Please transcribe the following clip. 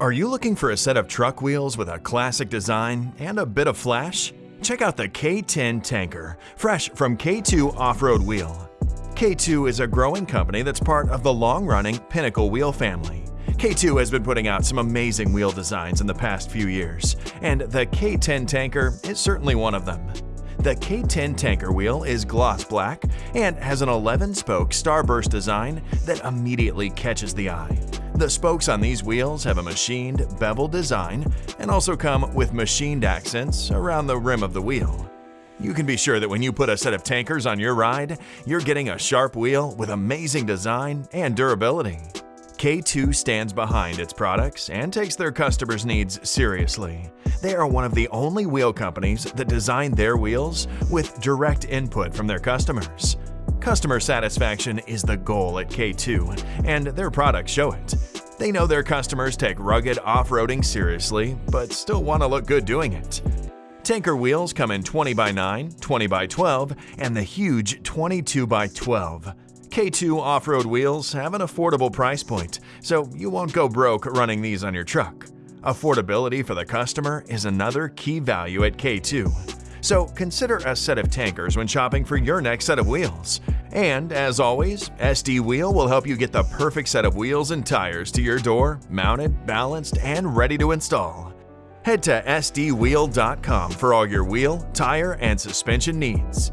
Are you looking for a set of truck wheels with a classic design and a bit of flash? Check out the K10 Tanker, fresh from K2 Off-Road Wheel. K2 is a growing company that's part of the long-running Pinnacle Wheel family. K2 has been putting out some amazing wheel designs in the past few years, and the K10 Tanker is certainly one of them. The K10 tanker wheel is gloss black and has an 11-spoke starburst design that immediately catches the eye. The spokes on these wheels have a machined bevel design and also come with machined accents around the rim of the wheel. You can be sure that when you put a set of tankers on your ride, you're getting a sharp wheel with amazing design and durability. K2 stands behind its products and takes their customers' needs seriously. They are one of the only wheel companies that design their wheels with direct input from their customers. Customer satisfaction is the goal at K2, and their products show it. They know their customers take rugged off-roading seriously, but still want to look good doing it. Tanker wheels come in 20x9, 20x12, and the huge 22x12. K2 off-road wheels have an affordable price point, so you won't go broke running these on your truck. Affordability for the customer is another key value at K2. So consider a set of tankers when shopping for your next set of wheels. And as always, SD Wheel will help you get the perfect set of wheels and tires to your door, mounted, balanced, and ready to install. Head to sdwheel.com for all your wheel, tire, and suspension needs.